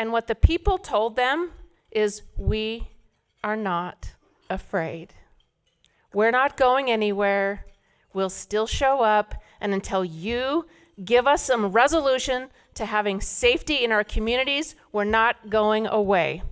And what the people told them is, We are not afraid. We're not going anywhere. We'll still show up. And until you give us some resolution to having safety in our communities, we're not going away.